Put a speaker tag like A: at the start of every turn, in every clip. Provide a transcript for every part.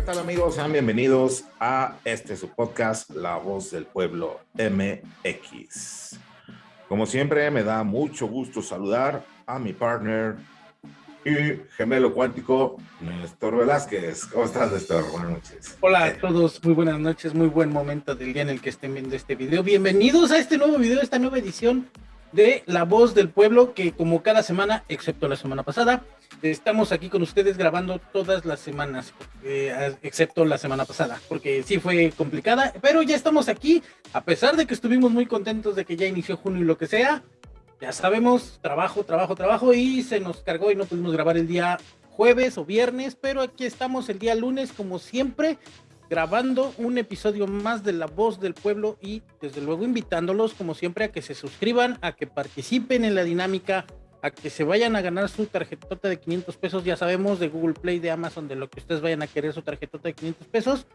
A: ¿Qué tal amigos? Sean bienvenidos a este su podcast, La Voz del Pueblo MX. Como siempre, me da mucho gusto saludar a mi partner y gemelo cuántico, Néstor Velázquez. ¿Cómo estás, Néstor? Buenas noches.
B: Hola a todos, muy buenas noches, muy buen momento del día en el que estén viendo este video. Bienvenidos a este nuevo video, esta nueva edición de La Voz del Pueblo, que como cada semana, excepto la semana pasada, estamos aquí con ustedes grabando todas las semanas, eh, excepto la semana pasada, porque sí fue complicada, pero ya estamos aquí, a pesar de que estuvimos muy contentos de que ya inició junio y lo que sea, ya sabemos, trabajo, trabajo, trabajo, y se nos cargó y no pudimos grabar el día jueves o viernes, pero aquí estamos el día lunes, como siempre, grabando un episodio más de La Voz del Pueblo y desde luego invitándolos como siempre a que se suscriban, a que participen en la dinámica, a que se vayan a ganar su tarjetota de 500 pesos, ya sabemos, de Google Play, de Amazon, de lo que ustedes vayan a querer su tarjetota de 500 pesos.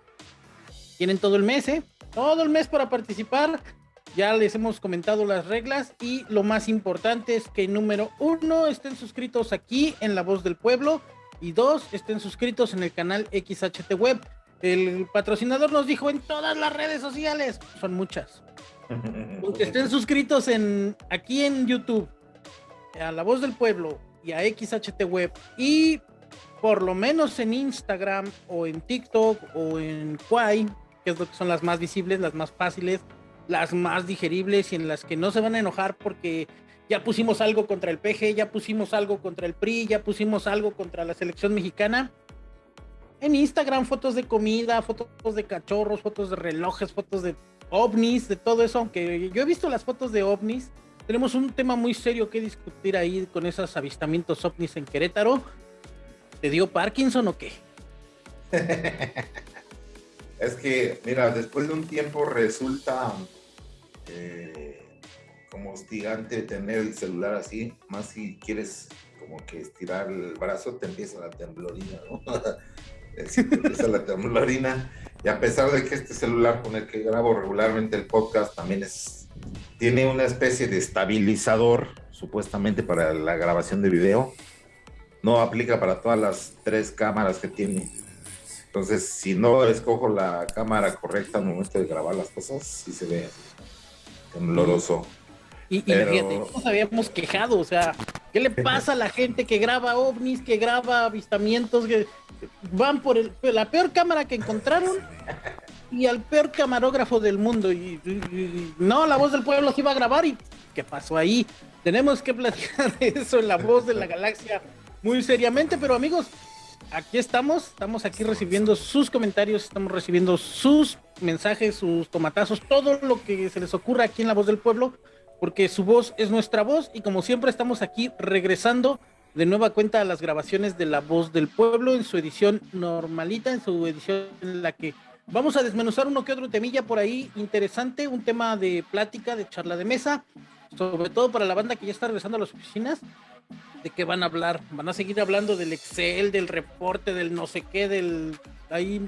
B: Tienen todo el mes, ¿eh? Todo el mes para participar. Ya les hemos comentado las reglas y lo más importante es que número uno, estén suscritos aquí en La Voz del Pueblo y dos, estén suscritos en el canal XHT Web. El patrocinador nos dijo en todas las redes sociales, son muchas. Que estén suscritos en aquí en YouTube, a La Voz del Pueblo y a XHT Web y por lo menos en Instagram o en TikTok o en Quai, que es lo que son las más visibles, las más fáciles, las más digeribles y en las que no se van a enojar porque ya pusimos algo contra el PG, ya pusimos algo contra el PRI, ya pusimos algo contra la selección mexicana en Instagram fotos de comida, fotos de cachorros, fotos de relojes, fotos de ovnis, de todo eso, aunque yo he visto las fotos de ovnis. Tenemos un tema muy serio que discutir ahí con esos avistamientos ovnis en Querétaro. ¿Te dio Parkinson o qué?
A: es que, mira, después de un tiempo resulta eh, como hostigante tener el celular así, más si quieres como que estirar el brazo, te empieza la temblorina, ¿no? empieza la temblorina. Y a pesar de que este celular con el que grabo regularmente el podcast también es, tiene una especie de estabilizador, supuestamente para la grabación de video, no aplica para todas las tres cámaras que tiene. Entonces, si no escojo la cámara correcta al momento de grabar las cosas, sí se ve tembloroso.
B: Y, y nos habíamos quejado, o sea, ¿qué le pasa a la gente que graba ovnis, que graba avistamientos, que van por la peor cámara que encontraron y al peor camarógrafo del mundo? Y, no, la voz del pueblo se iba a grabar y ¿qué pasó ahí? Tenemos que platicar eso en la voz de la galaxia muy seriamente, pero amigos, aquí estamos, estamos aquí recibiendo sus comentarios, estamos recibiendo sus mensajes, sus tomatazos, todo lo que se les ocurra aquí en la voz del pueblo porque su voz es nuestra voz y como siempre estamos aquí regresando de nueva cuenta a las grabaciones de La Voz del Pueblo en su edición normalita, en su edición en la que vamos a desmenuzar uno que otro temilla por ahí interesante, un tema de plática, de charla de mesa, sobre todo para la banda que ya está regresando a las oficinas, de qué van a hablar, van a seguir hablando del Excel, del reporte, del no sé qué, del ahí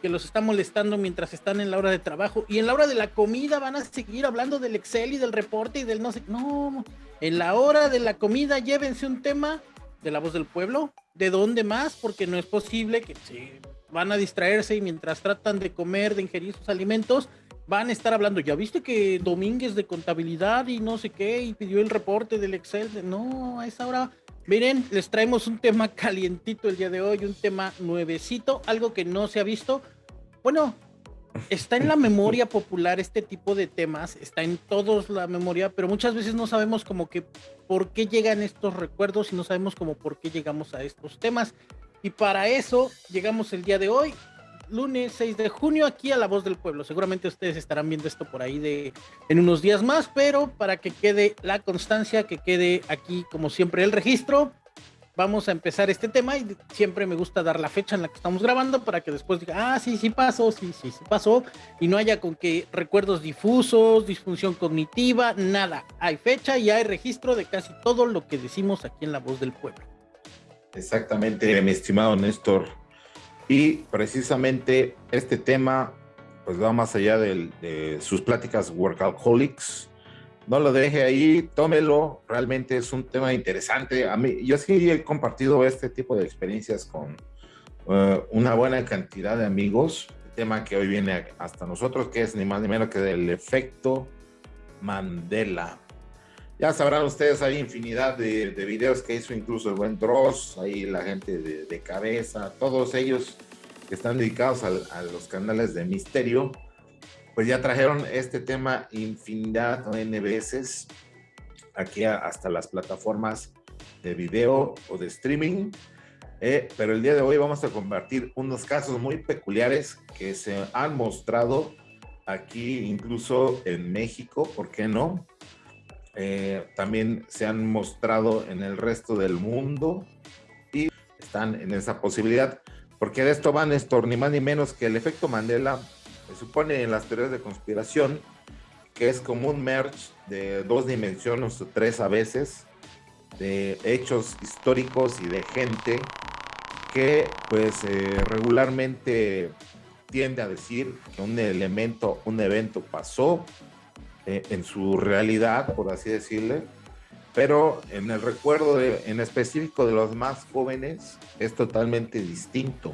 B: que los está molestando mientras están en la hora de trabajo y en la hora de la comida van a seguir hablando del Excel y del reporte y del no sé, no, en la hora de la comida llévense un tema de la voz del pueblo, de dónde más, porque no es posible que se van a distraerse y mientras tratan de comer, de ingerir sus alimentos, van a estar hablando, ya viste que Domínguez de contabilidad y no sé qué, y pidió el reporte del Excel, no, a esa hora Miren, les traemos un tema calientito el día de hoy, un tema nuevecito, algo que no se ha visto. Bueno, está en la memoria popular este tipo de temas, está en todos la memoria, pero muchas veces no sabemos como que por qué llegan estos recuerdos y no sabemos como por qué llegamos a estos temas. Y para eso llegamos el día de hoy lunes 6 de junio aquí a La Voz del Pueblo. Seguramente ustedes estarán viendo esto por ahí de en unos días más, pero para que quede la constancia, que quede aquí como siempre el registro, vamos a empezar este tema y siempre me gusta dar la fecha en la que estamos grabando para que después diga, ah, sí, sí pasó, sí, sí, sí pasó, y no haya con que recuerdos difusos, disfunción cognitiva, nada. Hay fecha y hay registro de casi todo lo que decimos aquí en La Voz del Pueblo.
A: Exactamente, mi estimado Néstor. Y precisamente este tema pues va más allá de, sus pláticas workaholics. No lo deje ahí, tómelo. Realmente es un tema interesante. A mí, yo sí he compartido este tipo de experiencias con, eh, una buena cantidad de amigos. El tema que hoy viene hasta nosotros, que es ni más ni menos que del efecto Mandela. Ya sabrán ustedes, hay infinidad de, videos que hizo incluso el buen Dross, ahí la gente de, cabeza, todos ellos que están dedicados a, los canales de misterio, pues ya trajeron este tema infinidad N veces aquí hasta las plataformas de video o de streaming. Eh, pero el día de hoy vamos a compartir unos casos muy peculiares que se han mostrado aquí, incluso en México, ¿por qué no? Eh, también se han mostrado en el resto del mundo y están en esa posibilidad, porque de esto van esto ni más ni menos que el efecto Mandela, se supone en las teorías de conspiración, que es como un merge de dos dimensiones o tres a veces, de hechos históricos y de gente que pues eh, regularmente tiende a decir que un elemento, un evento pasó eh, en su realidad, por así decirle, pero en el recuerdo en específico de los más jóvenes es totalmente distinto.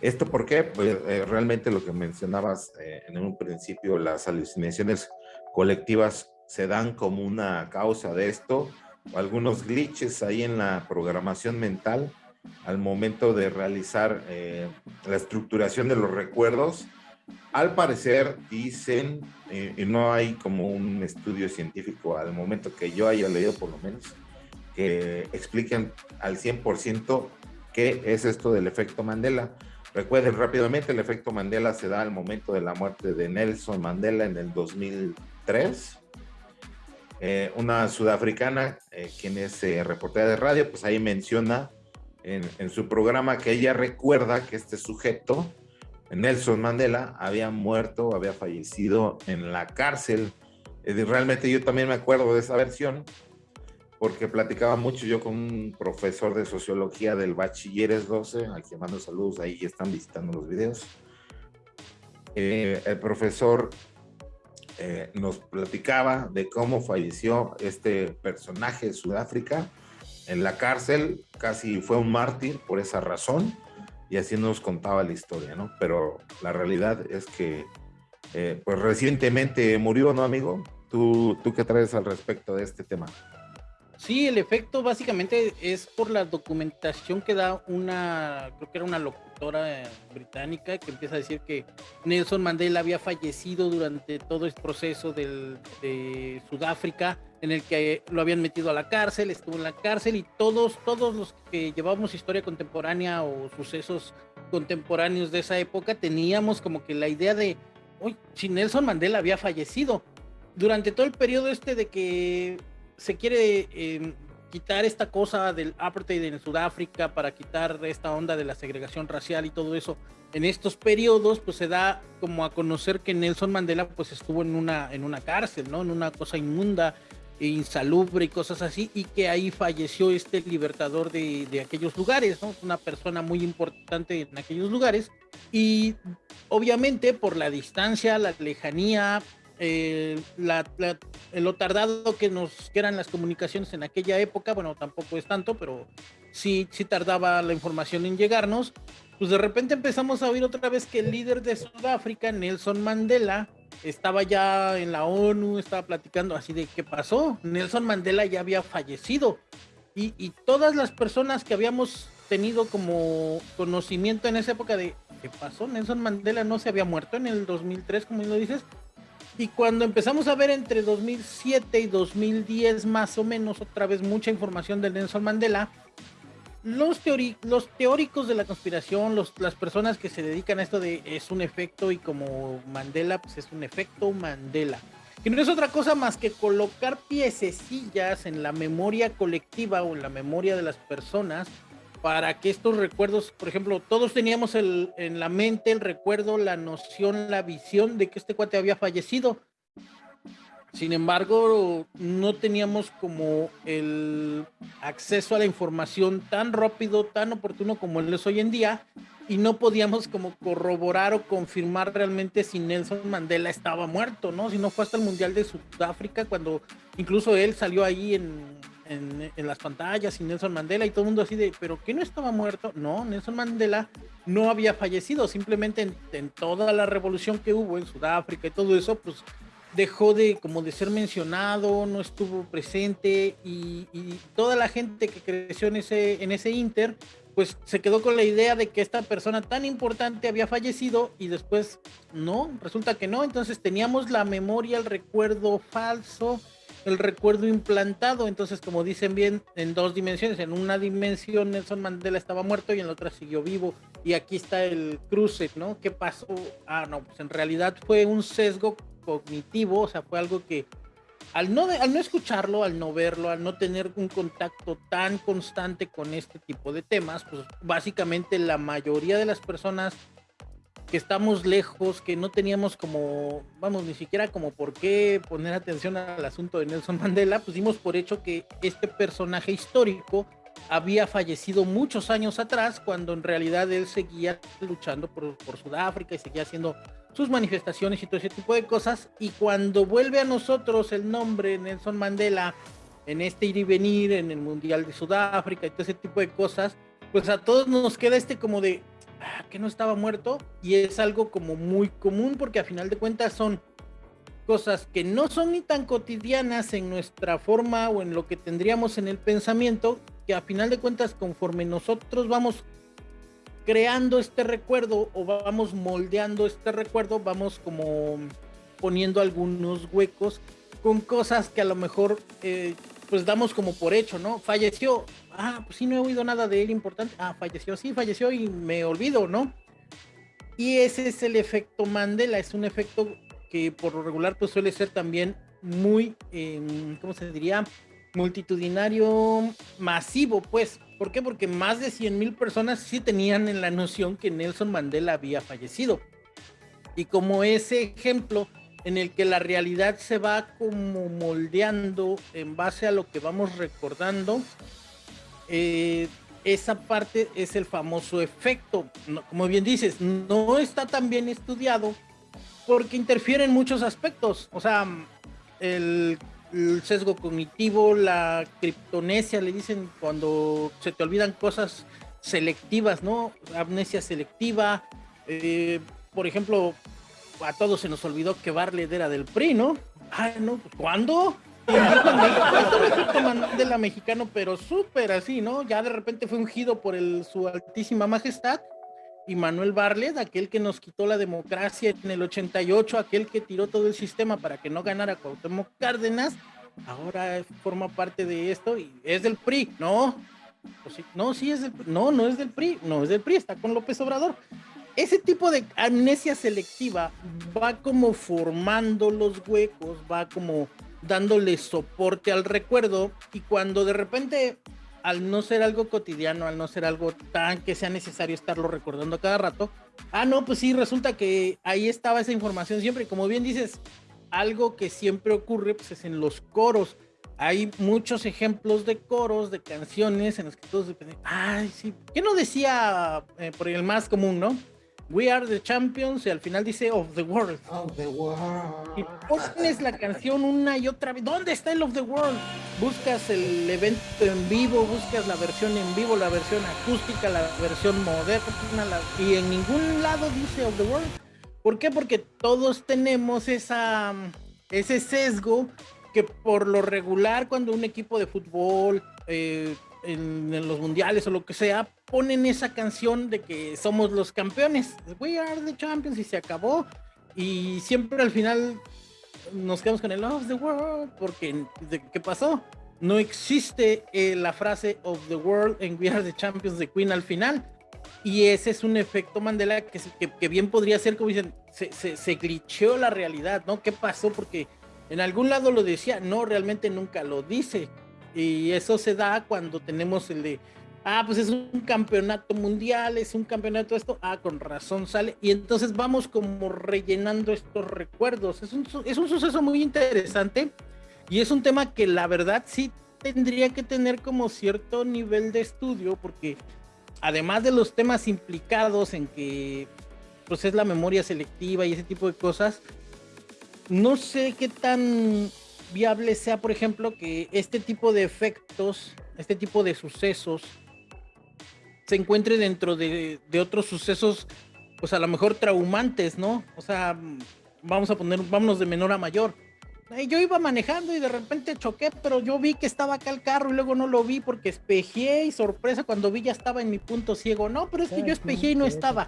A: ¿Esto por qué? Pues eh, realmente lo que mencionabas eh, en un principio, las alucinaciones colectivas se dan como una causa de esto, algunos glitches ahí en la programación mental al momento de realizar la estructuración de los recuerdos al parecer dicen, eh, y no hay como un estudio científico al momento que yo haya leído por lo menos, que expliquen al 100% qué es esto del efecto Mandela. Recuerden rápidamente, el efecto Mandela se da al momento de la muerte de Nelson Mandela en el 2003. Eh, una sudafricana, eh, quien es reportera de radio, pues ahí menciona en, en, su programa que ella recuerda que este sujeto Nelson Mandela había muerto, había fallecido en la cárcel. Realmente yo también me acuerdo de esa versión porque platicaba mucho yo con un profesor de sociología del Bachilleres 12, al que mando saludos, ahí están visitando los videos. Eh, el profesor eh, nos platicaba de cómo falleció este personaje de Sudáfrica en la cárcel, casi fue un mártir por esa razón y así nos contaba la historia, ¿no? Pero la realidad es que, eh, pues recientemente murió, ¿no, amigo? ¿Tú, ¿Tú qué traes al respecto de este tema?
B: Sí, el efecto básicamente es por la documentación que da una, creo que era una locutora británica que empieza a decir que Nelson Mandela había fallecido durante todo este proceso del, de Sudáfrica en el que lo habían metido a la cárcel, estuvo en la cárcel y todos, todos los que llevamos historia contemporánea o sucesos contemporáneos de esa época teníamos como que la idea de, uy, si Nelson Mandela había fallecido. Durante todo el periodo este de que se quiere em, quitar esta cosa del apartheid en Sudáfrica para quitar esta onda de la segregación racial y todo eso, en estos periodos pues se da como a conocer que Nelson Mandela pues estuvo en una, en una cárcel, ¿no? En una cosa inmunda insalubre y cosas así, y que ahí falleció este libertador de, de, aquellos lugares, ¿no? Una persona muy importante en aquellos lugares, y obviamente por la distancia, la lejanía, eh, la, lo tardado que nos que eran las comunicaciones en aquella época, bueno, tampoco es tanto, pero sí, sí tardaba la información en llegarnos, pues de repente empezamos a oír otra vez que el líder de Sudáfrica, Nelson Mandela, estaba ya en la ONU, estaba platicando así de qué pasó. Nelson Mandela ya había fallecido y, y, todas las personas que habíamos tenido como conocimiento en esa época de qué pasó, Nelson Mandela no se había muerto en el 2003, como lo dices. Y cuando empezamos a ver entre 2007 y 2010 más o menos otra vez mucha información de Nelson Mandela, los, los teóricos de la conspiración, los, las personas que se dedican a esto de es un efecto y como Mandela, pues es un efecto Mandela. Que no es otra cosa más que colocar piececillas en la memoria colectiva o en la memoria de las personas para que estos recuerdos, por ejemplo, todos teníamos el, en la mente el recuerdo, la noción, la visión de que este cuate había fallecido sin embargo, no teníamos como el acceso a la información tan rápido, tan oportuno como él es hoy en día. y no podíamos como corroborar o confirmar realmente si Nelson Mandela estaba muerto, ¿no? Si no fue hasta el Mundial de Sudáfrica cuando incluso él salió ahí en, en, las pantallas y Nelson Mandela y todo el mundo así de, pero ¿qué no estaba muerto? No, Nelson Mandela no había fallecido, simplemente en, toda la revolución que hubo en Sudáfrica y todo eso, pues dejó de como de ser mencionado, no estuvo presente y, y toda la gente que creció en ese, en ese Inter pues se quedó con la idea de que esta persona tan importante había fallecido y después no, resulta que no, entonces teníamos la memoria, el recuerdo falso, el recuerdo implantado, entonces como dicen bien, en dos dimensiones, en una dimensión Nelson Mandela estaba muerto y en la otra siguió vivo y aquí está el cruce, ¿no? ¿Qué pasó? Ah, no, pues en realidad fue un sesgo cognitivo, o sea, fue algo que al no, al no escucharlo, al no verlo, al no tener un contacto tan constante con este tipo de temas, pues básicamente la mayoría de las personas que estamos lejos, que no teníamos como, vamos, ni siquiera como por qué poner atención al asunto de Nelson Mandela, pues dimos por hecho que este personaje histórico había fallecido muchos años atrás, cuando en realidad él seguía luchando por, por Sudáfrica y seguía haciendo sus manifestaciones y todo ese tipo de cosas. Y cuando vuelve a nosotros el nombre Nelson Mandela en este ir y venir, en el Mundial de Sudáfrica y todo ese tipo de cosas, pues a todos nos queda este como de que no estaba muerto. Y es algo como muy común porque a final de cuentas son cosas que no son ni tan cotidianas en nuestra forma o en lo que tendríamos en el pensamiento, que a final de cuentas conforme nosotros vamos creando este recuerdo o vamos moldeando este recuerdo, vamos como poniendo algunos huecos con cosas que a lo mejor eh, pues damos como por hecho, ¿no? Falleció, ah, pues sí, no he oído nada de él importante, ah, falleció, sí, falleció y me olvido, ¿no? Y ese es el efecto Mandela, es un efecto que por lo regular pues suele ser también muy, eh, ¿cómo se diría? Multitudinario, masivo, pues, ¿Por qué? Porque más de 100 mil personas sí tenían en la noción que Nelson Mandela había fallecido. Y como ese ejemplo en el que la realidad se va como moldeando en base a lo que vamos recordando, eh, esa parte es el famoso efecto. como bien dices, no está tan bien estudiado porque interfiere en muchos aspectos. O sea, el sesgo cognitivo, la criptonesia, le dicen cuando se te olvidan cosas selectivas, ¿no? Amnesia selectiva. Eh, por ejemplo, a todos se nos olvidó que Barlet era del PRI, ¿no? Ay, no, pues, de la mexicano, pero súper así, ¿no? Ya de repente fue ungido por su altísima majestad y Manuel Barlet, aquel que nos quitó la democracia en el 88, aquel que tiró todo el sistema para que no ganara Cuauhtémoc Cárdenas, ahora forma parte de esto y es del PRI, no, no, sí es del no, no es del PRI, no es del PRI, está con López Obrador. Ese tipo de amnesia selectiva va como formando los huecos, va como dándole soporte al recuerdo y cuando de repente al no ser algo cotidiano, al no ser algo tan que sea necesario estarlo recordando cada rato, ah, no, pues sí, resulta que ahí estaba esa información siempre. Como bien dices, algo que siempre ocurre pues, es en los coros. Hay muchos ejemplos de coros, de canciones en los que todos dependen. Ay, sí. ¿Qué no decía eh, por el más común, no? We are the champions y al final dice of the world.
A: Of the world.
B: Y pones la canción una y otra vez. ¿Dónde está el of the world? Buscas el evento en vivo, buscas la versión en vivo, la versión acústica, la versión moderna, y en ningún lado dice of the world. ¿Por qué? Porque todos tenemos esa, ese sesgo que por lo regular cuando un equipo de fútbol eh, en, los mundiales o lo que sea, ponen esa canción de que somos los campeones. We are the champions y se acabó. Y siempre al final nos quedamos con el of the world porque ¿qué pasó? No existe eh, la frase of the world en We are the champions de Queen al final. Y ese es un efecto Mandela que, que, bien podría ser, como dicen, se, se, se glitcheó la realidad, ¿no? ¿Qué pasó? Porque en algún lado lo decía, no, realmente nunca lo dice. Y eso se da cuando tenemos el de, ah, pues es un campeonato mundial, es un campeonato esto, ah, con razón sale. Y entonces vamos como rellenando estos recuerdos. Es un, es un suceso muy interesante y es un tema que la verdad sí tendría que tener como cierto nivel de estudio porque además de los temas implicados en que pues es la memoria selectiva y ese tipo de cosas, no sé qué tan viable sea, por ejemplo, que este tipo de efectos, este tipo de sucesos, se encuentre dentro de, otros sucesos, pues a lo mejor traumantes, ¿no? O sea, vamos a poner, vámonos de menor a mayor yo iba manejando y de repente choqué, pero yo vi que estaba acá el carro y luego no lo vi porque espejé y sorpresa cuando vi ya estaba en mi punto ciego. No, pero es que yo espejé y no estaba.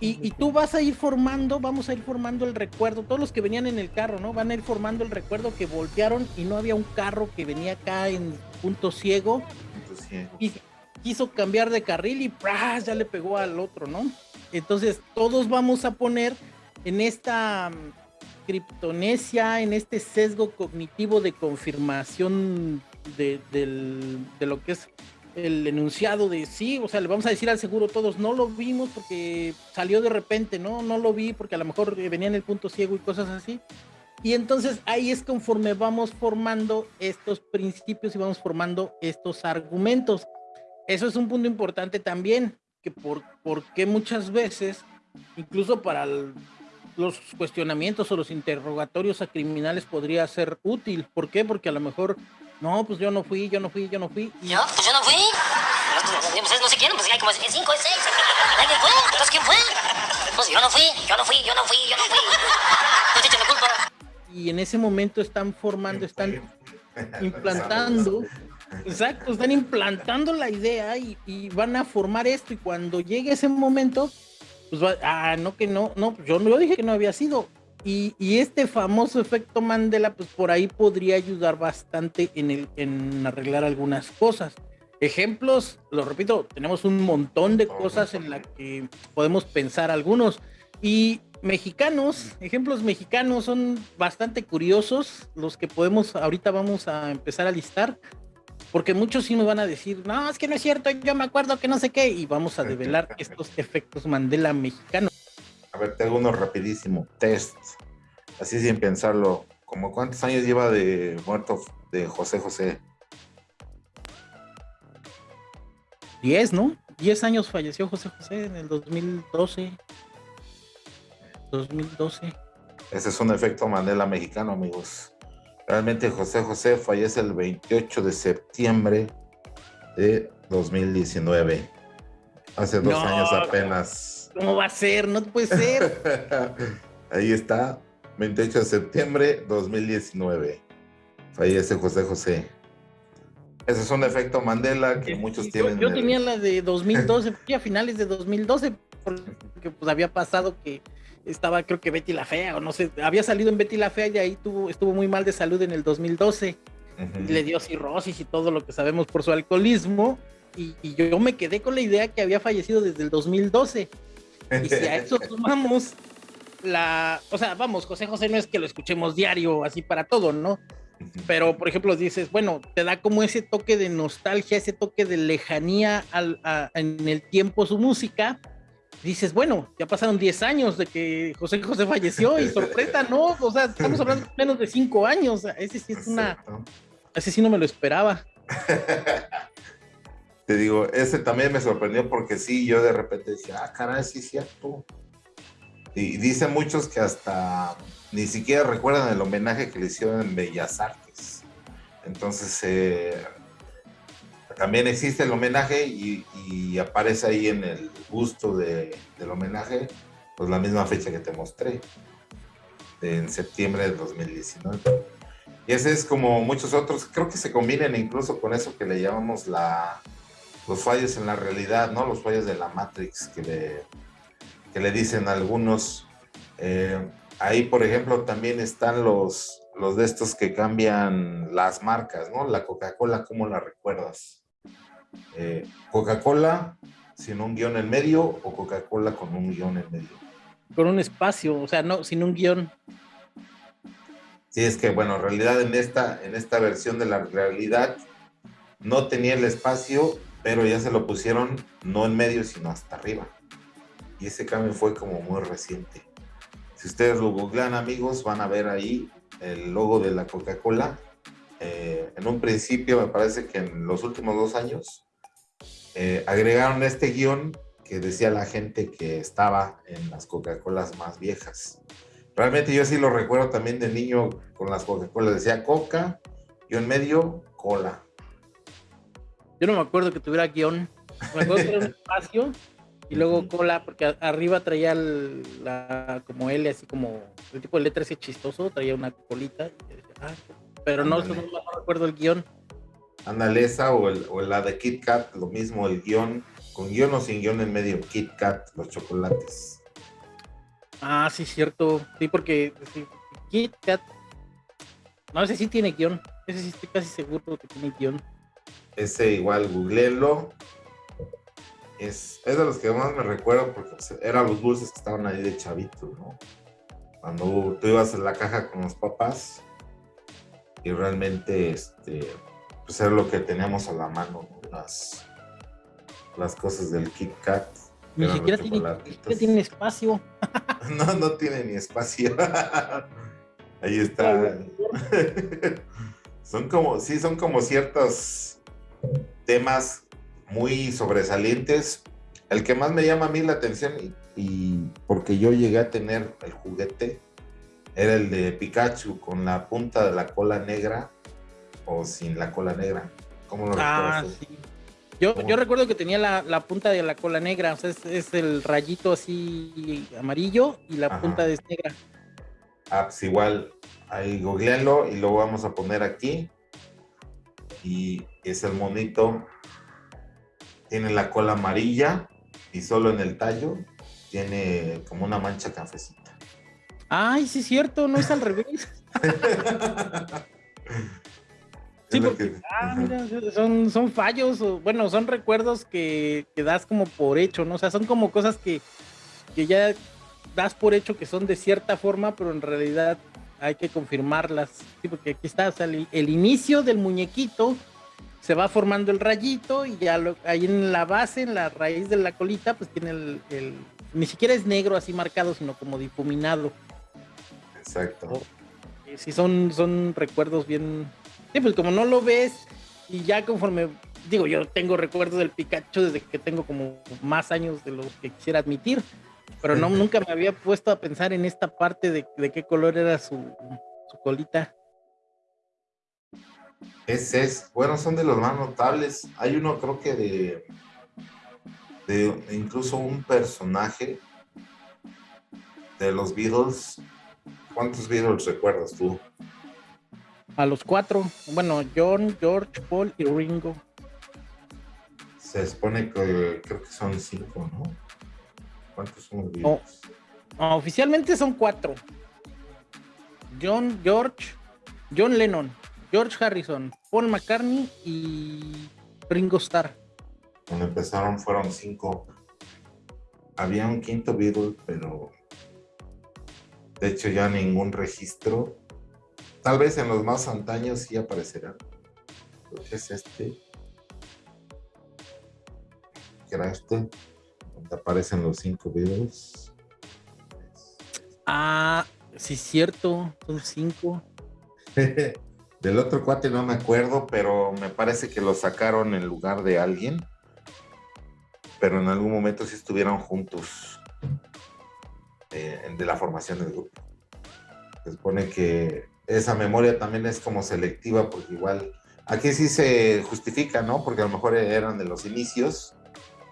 B: Y, y tú vas a ir formando, vamos a ir formando el recuerdo, todos los que venían en el carro, ¿no? Van a ir formando el recuerdo que voltearon y no había un carro que venía acá en punto ciego. Y quiso cambiar de carril y ¡pras! ya le pegó al otro, ¿no? Entonces todos vamos a poner en esta criptonesia, en este sesgo cognitivo de confirmación de, lo que es el enunciado de sí, o sea, le vamos a decir al seguro todos, no lo vimos porque salió de repente, ¿no? No lo vi porque a lo mejor venía en el punto ciego y cosas así. Y entonces ahí es conforme vamos formando estos principios y vamos formando estos argumentos. Eso es un punto importante también, que por, porque muchas veces, incluso para el, los cuestionamientos o los interrogatorios a criminales podría ser útil. ¿Por qué? Porque a lo mejor, no, pues yo no fui, yo no fui, yo no fui.
C: ¿Yo? Pues yo no fui. Ustedes no se quieren, pues hay como cinco, seis. ¿Alguien fue? Entonces, ¿quién fue? Pues yo no fui, yo no fui, yo no fui, yo no fui. No te culpa.
B: Y en ese momento están formando, están implantando. Exacto, están implantando la idea y, y van a formar esto y cuando llegue ese momento, pues ah, no que no, no, yo no dije que no había sido. Y, y, este famoso efecto Mandela, pues por ahí podría ayudar bastante en, el, en arreglar algunas cosas. Ejemplos, lo repito, tenemos un montón de cosas en las que podemos pensar algunos. Y mexicanos, ejemplos mexicanos son bastante curiosos, los que podemos, ahorita vamos a empezar a listar. Porque muchos sí me van a decir, no, es que no es cierto, yo me acuerdo que no sé qué, y vamos a develar estos efectos Mandela mexicanos.
A: A ver, te hago uno rapidísimo, test, así sin pensarlo, ¿como cuántos años lleva de muerto de José José?
B: Diez, ¿no? Diez años falleció José José en el 2012. 2012.
A: Ese es un efecto Mandela mexicano, amigos. Realmente José José fallece el 28 de septiembre de 2019. Hace dos años apenas.
B: ¿Cómo va a ser? No puede ser.
A: Ahí está, 28 de septiembre 2019. Fallece José José. Ese es un efecto Mandela que muchos tienen.
B: Yo, tenía la de 2012, a finales de 2012, porque pues había pasado que estaba creo que Betty la Fea, o no sé, había salido en Betty la Fea y ahí tuvo, estuvo muy mal de salud en el 2012. Le dio cirrosis y todo lo que sabemos por su alcoholismo. Y, yo me quedé con la idea que había fallecido desde el 2012. Y si a eso sumamos la, o sea, vamos, José José no es que lo escuchemos diario así para todo, ¿no? Pero, por ejemplo, dices, bueno, te da como ese toque de nostalgia, ese toque de lejanía al, en el tiempo su música, dices, bueno, ya pasaron 10 años de que José José falleció y sorpresa, ¿no? O sea, estamos hablando de menos de 5 años. Ese sí es una. Ese sí no me lo esperaba.
A: Te digo, ese también me sorprendió porque sí, yo de repente decía, ah, caray, sí es cierto. Y dicen muchos que hasta ni siquiera recuerdan el homenaje que le hicieron en Bellas Artes. Entonces, eh, también existe el homenaje y, aparece ahí en el gusto del homenaje, pues la misma fecha que te mostré, en septiembre de 2019. Y ese es como muchos otros, creo que se combinan incluso con eso que le llamamos la, los fallos en la realidad, ¿no? Los fallos de la Matrix que le, que le dicen algunos. Eh, ahí, por ejemplo, también están los, los de estos que cambian las marcas, ¿no? La Coca-Cola, ¿cómo la recuerdas? Eh, Coca-Cola sin un guion en medio o Coca-Cola con un guion en medio.
B: Con un espacio, o sea, no, sin un guion.
A: Sí, es que bueno, en realidad en esta, en esta versión de la realidad no tenía el espacio, pero ya se lo pusieron no en medio, sino hasta arriba. Y ese cambio fue como muy reciente. Si ustedes lo googlean, amigos, van a ver ahí el logo de la Coca-Cola. Eh, en un principio, me parece que en los últimos dos años eh, agregaron este guion que decía la gente que estaba en las Coca-Colas más viejas. Realmente yo sí lo recuerdo también de niño con las Coca-Colas. Decía Coca, guion medio, cola.
B: Yo no me acuerdo que tuviera guion. Me acuerdo que era un espacio y luego cola, porque arriba traía la, como L, así como el tipo de letra ese chistoso, traía una colita. Ah, pero no, no, recuerdo el guion.
A: Ándale, esa o, el, o la de Kit Kat, lo mismo, el guion, con guion o sin guion en medio, Kit Kat, los chocolates.
B: Ah, sí, cierto. Sí, porque Kit Kat. No, ese sí tiene guion. Ese sí estoy casi seguro que tiene guion.
A: Ese igual, googleenlo es, de los que más me recuerdo porque pues, eran los dulces que estaban ahí de chavito, ¿no? Cuando tú ibas en la caja con los papás y realmente este, pues era lo que teníamos a la mano, las, las cosas del Kit Kat.
B: Ni siquiera tiene, espacio.
A: no, no tiene ni espacio. ahí está. son como, sí, son como ciertos temas muy sobresalientes. El que más me llama a mí la atención y, porque yo llegué a tener el juguete era el de Pikachu con la punta de la cola negra o sin la cola negra. ¿Cómo lo ah,
B: sí. Yo, yo recuerdo que tenía la, punta de la cola negra, o sea, es, el rayito así amarillo y la punta es negra.
A: Ah, pues igual, ahí googlealo y lo vamos a poner aquí. Y es el monito tiene la cola amarilla y solo en el tallo tiene como una mancha cafecita.
B: Ay, sí es cierto, no es al revés. sí, porque ah, son, son fallos, bueno, son recuerdos que, que, das como por hecho, ¿no? O sea, son como cosas que, que ya das por hecho que son de cierta forma, pero en realidad hay que confirmarlas. Sí, porque aquí está, o sea, el inicio del muñequito se va formando el rayito y ya lo, ahí en la base, en la raíz de la colita, pues tiene el, ni siquiera es negro así marcado, sino como difuminado.
A: Exacto.
B: Sí, son, son recuerdos bien. Sí, pues como no lo ves, y ya conforme, digo, yo tengo recuerdos del Pikachu desde que tengo como más años de los que quisiera admitir, pero no, nunca me había puesto a pensar en esta parte de, de qué color era su, su colita.
A: Ese es, bueno, son de los más notables. Hay uno, creo que de, de incluso un personaje de los Beatles. ¿Cuántos Beatles recuerdas tú?
B: A los cuatro. Bueno, John, George, Paul y Ringo.
A: Se supone que creo que son cinco, ¿no? ¿Cuántos son los Beatles?
B: oficialmente son cuatro. John, George, John Lennon, George Harrison, Paul McCartney y Ringo Starr.
A: Cuando empezaron fueron cinco. Había un quinto Beatle, pero de hecho ya ningún registro. Tal vez en los más antaños sí aparecerá. es este. ¿Qué era este? Donde aparecen los cinco Beatles.
B: Ah, sí, cierto. Son cinco.
A: Del otro cuate no me acuerdo, pero me parece que lo sacaron en lugar de alguien. Pero en algún momento sí estuvieron juntos eh, de la formación del grupo. Se supone que esa memoria también es como selectiva, porque igual aquí sí se justifica, ¿no? Porque a lo mejor eran de los inicios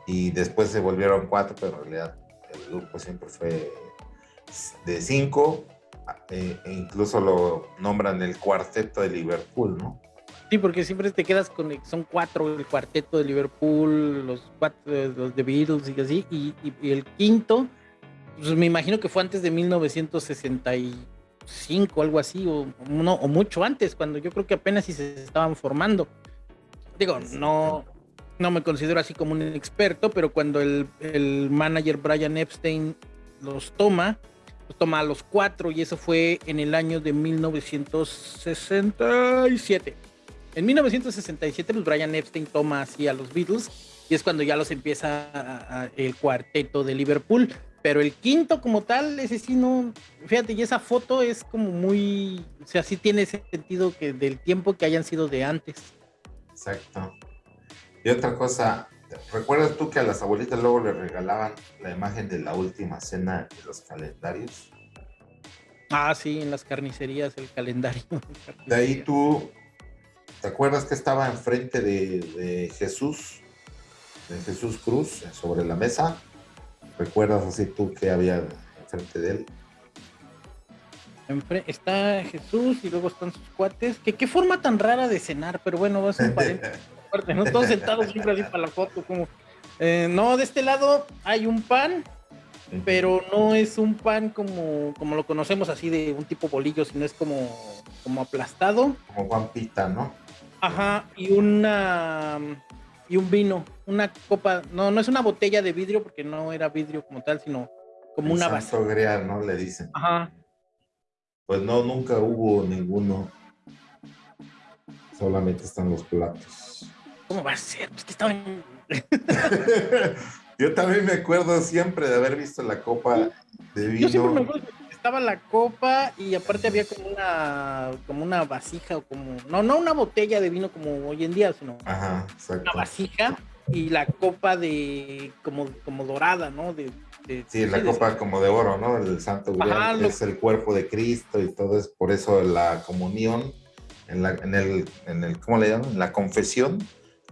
A: y después se volvieron cuatro, pero en realidad el grupo siempre fue de cinco eh, e incluso lo nombran el cuarteto de Liverpool, ¿no?
B: Sí, porque siempre te quedas con, son cuatro, el cuarteto de Liverpool, los cuatro, los de Beatles y así, y, el quinto, pues me imagino que fue antes de 1965, algo así, o, no, o mucho antes, cuando yo creo que apenas si se estaban formando. Digo, no, no me considero así como un experto, pero cuando el, el manager Brian Epstein los toma, toma a los cuatro y eso fue en el año de 1967. En 1967, pues Brian Epstein toma así a los Beatles y es cuando ya los empieza el cuarteto de Liverpool. Pero el quinto como tal, ese sí no, fíjate, y esa foto es como muy, o sea, sí tiene ese sentido que del tiempo que hayan sido de antes.
A: Exacto. Y otra cosa, ¿recuerdas tú que a las abuelitas luego le regalaban la imagen de la última cena de los calendarios?
B: Ah, sí, en las carnicerías, el calendario.
A: De ahí tú, ¿te acuerdas que estaba enfrente de, de Jesús, de Jesús Cruz, sobre la mesa? ¿Recuerdas así tú que había enfrente de él?
B: está Jesús y luego están sus cuates. Que qué forma tan rara de cenar, pero bueno, va a ser un paréntesis. ¿no? Todos sentados siempre así para la foto, como. Eh, no, de este lado hay un pan, pero no es un pan como, como lo conocemos así de un tipo bolillo, sino es como, como aplastado.
A: Como pampita, ¿no?
B: Ajá, y una y un vino, una copa, no, no es una botella de vidrio porque no era vidrio como tal, sino como una
A: base. grial, ¿no? Le dicen.
B: Ajá.
A: Pues no, nunca hubo ninguno. Solamente están los platos.
B: ¿Cómo va a ser? Pues que estaban.
A: Yo también me acuerdo siempre de haber visto la copa de vino. Yo siempre me acuerdo
B: que estaba la copa y aparte había como una como una vasija o como no no una botella de vino como hoy en día, sino
A: Ajá,
B: una vasija y la copa de como como dorada, ¿no? De,
A: sí, la copa como de oro, ¿no? El Santo Grial es el cuerpo de Cristo y todo es por eso la comunión en, la, en el en el ¿cómo le llaman? En la confesión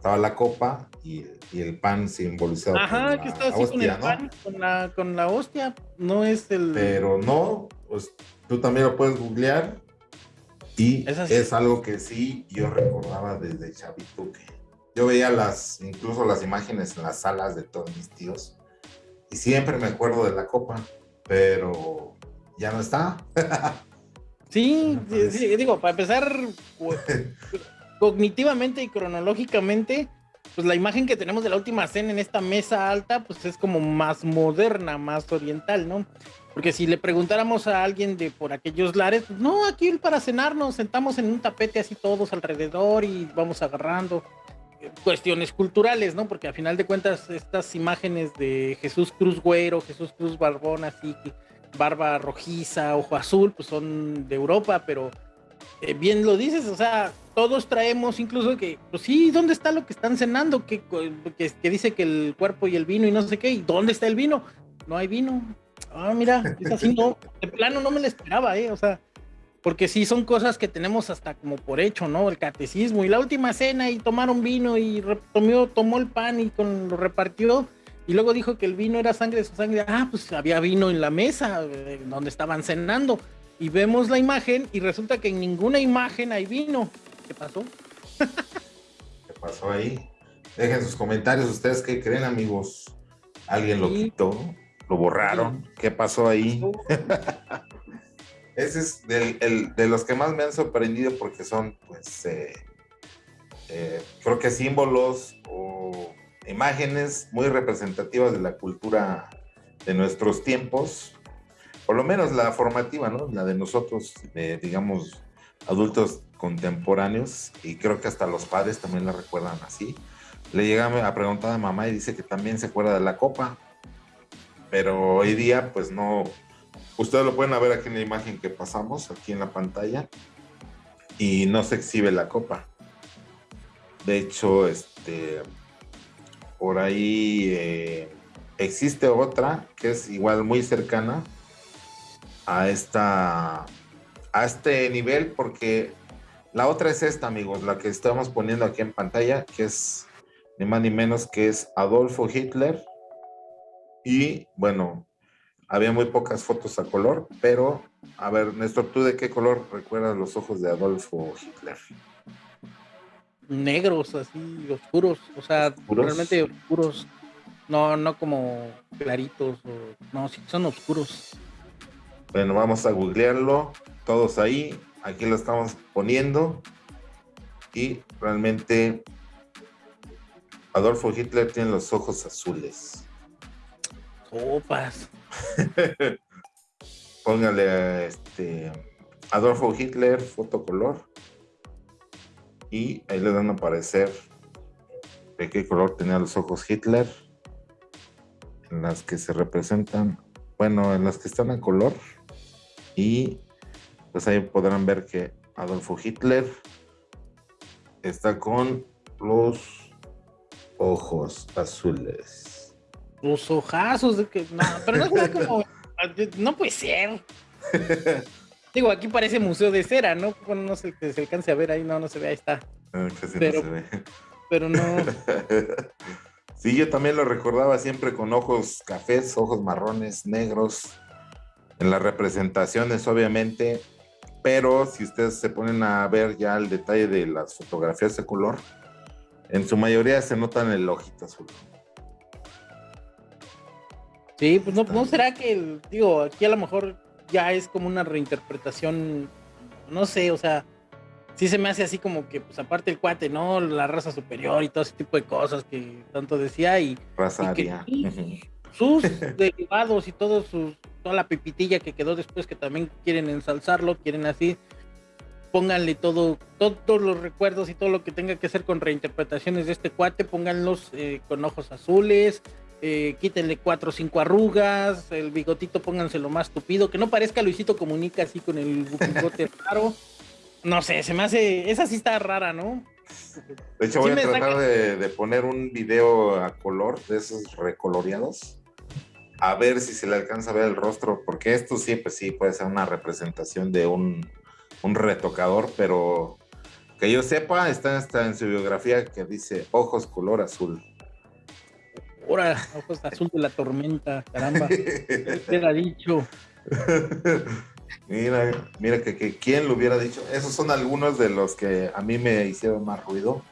A: estaba la copa y, el pan simbolizado.
B: Ajá, que está así con el pan, con la, con la hostia, no es el.
A: Pero no, pues tú también lo puedes googlear y es, algo que sí yo recordaba desde chavito que yo veía las, incluso las imágenes en las salas de todos mis tíos y siempre me acuerdo de la copa, pero ya no está.
B: sí, sí, digo, para empezar, pues, cognitivamente y cronológicamente, pues la imagen que tenemos de la última cena en esta mesa alta, pues es como más moderna, más oriental, ¿no? Porque si le preguntáramos a alguien de por aquellos lares, pues no, aquí para cenar nos sentamos en un tapete así todos alrededor y vamos agarrando cuestiones culturales, ¿no? Porque a final de cuentas estas imágenes de Jesús Cruz Güero, Jesús Cruz Barbón, así, barba rojiza, ojo azul, pues son de Europa, pero eh, bien lo dices, o sea, todos traemos incluso que, pues sí, ¿dónde está lo que están cenando? Que, que, dice que el cuerpo y el vino y no sé qué, ¿y dónde está el vino? No hay vino. Ah, mira, es así, no, de plano no me lo esperaba, ¿eh? O sea, porque sí son cosas que tenemos hasta como por hecho, ¿no? El catecismo y la última cena y tomaron vino y tomó, tomó el pan y con, lo repartió y luego dijo que el vino era sangre de su sangre. Ah, pues había vino en la mesa eh, donde estaban cenando y vemos la imagen y resulta que en ninguna imagen hay vino. ¿Qué pasó?
A: ¿Qué pasó ahí? Dejen sus comentarios, ustedes qué creen, amigos. ¿Alguien lo quitó? ¿Lo borraron? ¿Qué pasó ahí? Ese es de los que más me han sorprendido porque son, pues, eh, eh, creo que símbolos o imágenes muy representativas de la cultura de nuestros tiempos por lo menos la formativa, ¿no? La de nosotros, digamos, adultos contemporáneos, y creo que hasta los padres también la recuerdan así. Le llega a preguntar a mamá y dice que también se acuerda de la copa, pero hoy día, pues no. Ustedes lo pueden ver aquí en la imagen que pasamos, aquí en la pantalla, y no se exhibe la copa. De hecho, este, por ahí eh, existe otra que es igual muy cercana, a esta a este nivel porque la otra es esta, amigos, la que estamos poniendo aquí en pantalla, que es ni más ni menos que es Adolfo Hitler. Y bueno, había muy pocas fotos a color, pero a ver, Néstor, ¿tú de qué color recuerdas los ojos de Adolfo Hitler?
B: Negros, así, oscuros, o sea, realmente oscuros, no, no como claritos, no, sí, son oscuros.
A: Bueno, vamos a googlearlo. Todos ahí. Aquí lo estamos poniendo. Y realmente Adolfo Hitler tiene los ojos azules.
B: Opas.
A: Póngale este Adolfo Hitler, fotocolor. Y ahí le dan a aparecer de qué color tenía los ojos Hitler. En las que se representan, bueno, en las que están a color y pues ahí podrán ver que Adolfo Hitler está con los ojos azules.
B: Los ojazos de que. No, pero no como. No puede ser. Digo, aquí parece museo de cera, ¿no? Bueno, no sé que se alcance a ver ahí, no, no se ve, ahí está.
A: Casi pero, no se ve.
B: Pero no.
A: sí, yo también lo recordaba siempre con ojos cafés, ojos marrones, negros, en las representaciones, obviamente. Pero si ustedes se ponen a ver ya el detalle de las fotografías de color, en su mayoría se notan el ojito azul.
B: Sí, pues no, no será que, digo, aquí a lo mejor ya es como una reinterpretación, no sé, o sea, sí se me hace así como que, pues aparte el cuate, ¿no? La raza superior y todo ese tipo de cosas que tanto decía y...
A: Raza
B: sus, derivados y todo sus, toda la pipitilla que quedó después que también quieren ensalzarlo, quieren así, pónganle todo, todos los recuerdos y todo lo que tenga que hacer con reinterpretaciones de este cuate, pónganlos eh, con ojos azules, eh, quítenle cuatro o cinco arrugas, el bigotito pónganselo más tupido, que no parezca Luisito Comunica así con el bigote raro. No sé, se me hace, esa sí está rara, ¿no?
A: De hecho, voy a tratar de, poner un video a color de esos recoloreados. A ver si se le alcanza a ver el rostro, porque esto sí, pues sí, puede ser una representación de un, un retocador, pero que yo sepa, está hasta en su biografía que dice ojos color azul.
B: Ahora, ojos azul de la tormenta, caramba. ¿Qué ha dicho?
A: Mira, mira que, que quién lo hubiera dicho. Esos son algunos de los que a mí me hicieron más ruido.